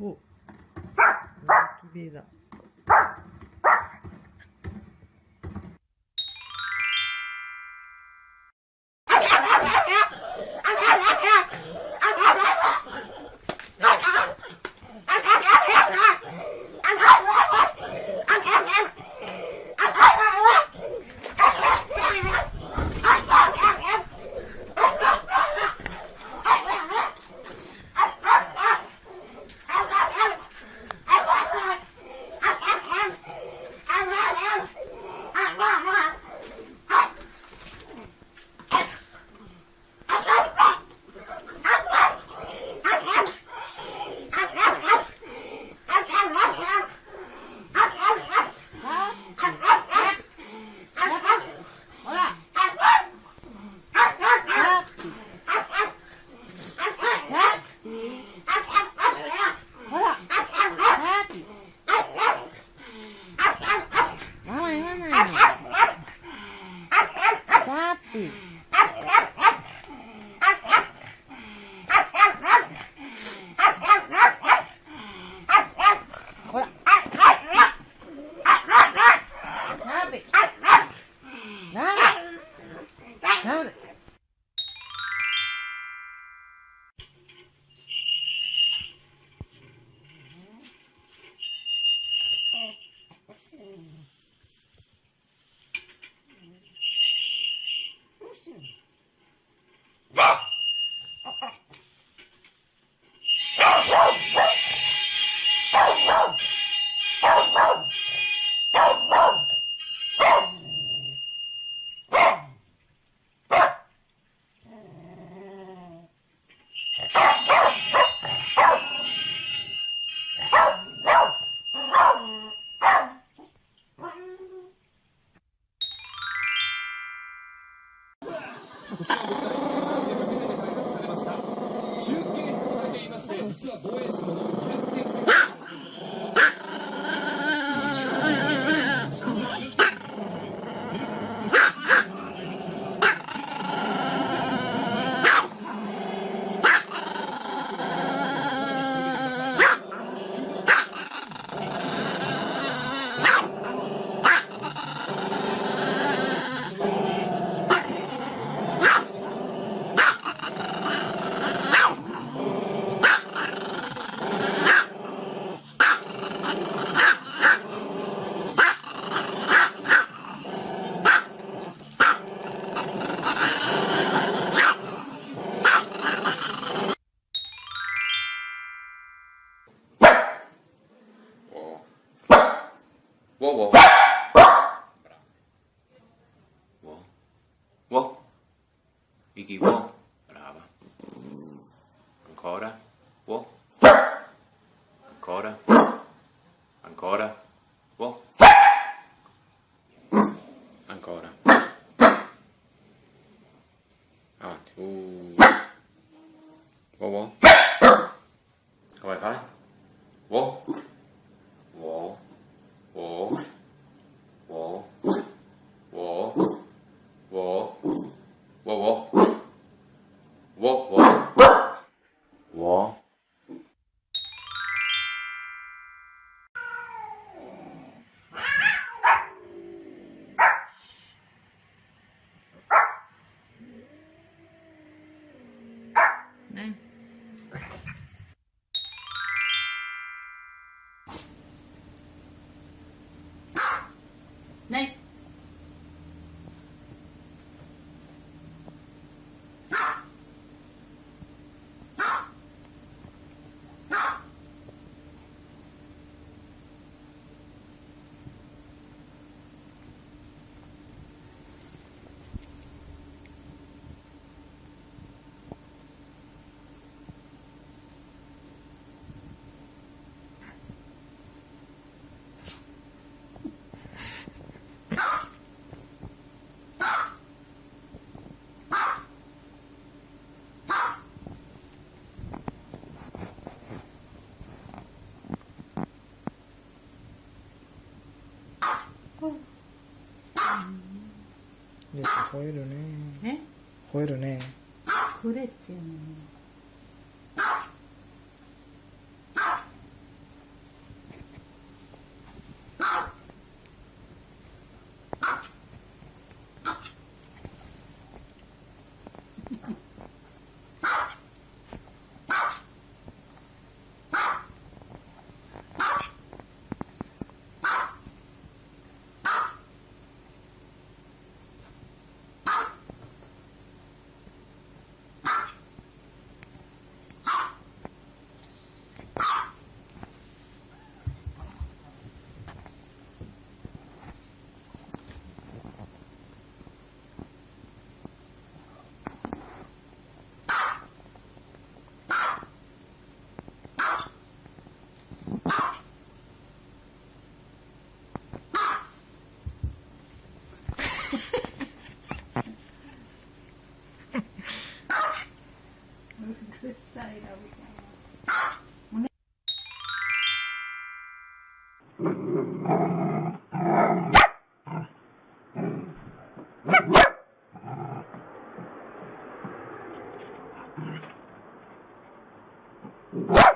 お。ラッキーベだ。Wow, wow. Wow. Wow. Iggy, wow. Brava. Ancora. Wow. Ancora. Ancora. Wow. Ancora. Avanti. Uh. Wow, wow. What was 吠えるね。え？吠えるね。吠えっちゅうの What?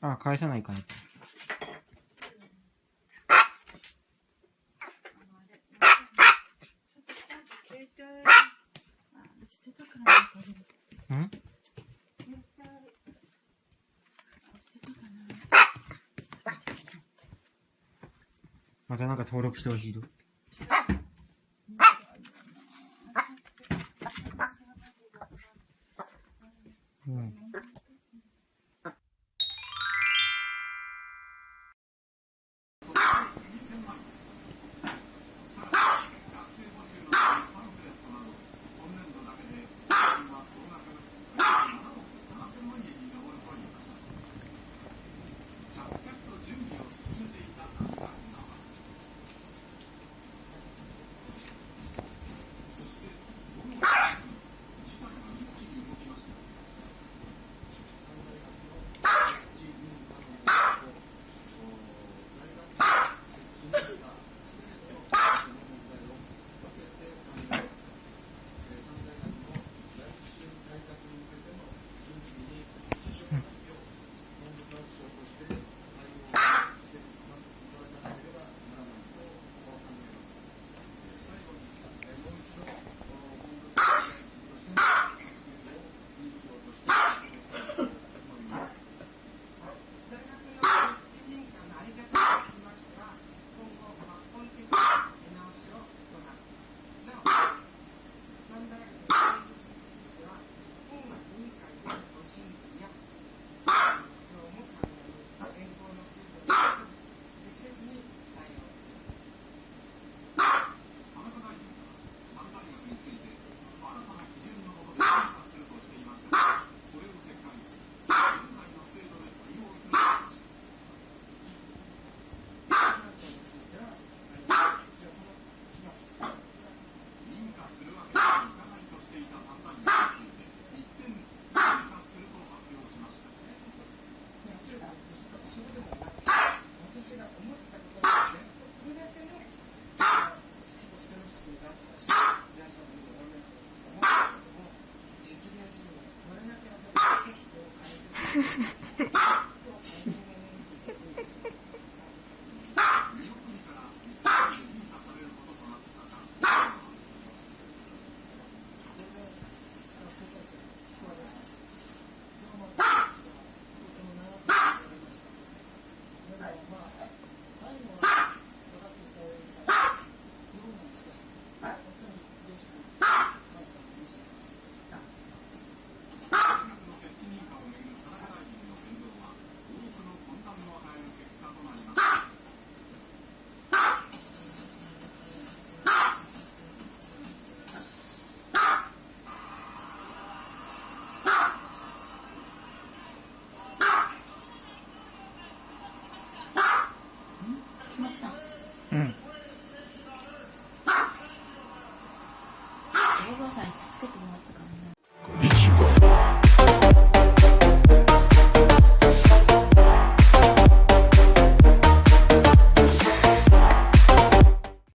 あ、返さないかな。登録してほしいと。うん。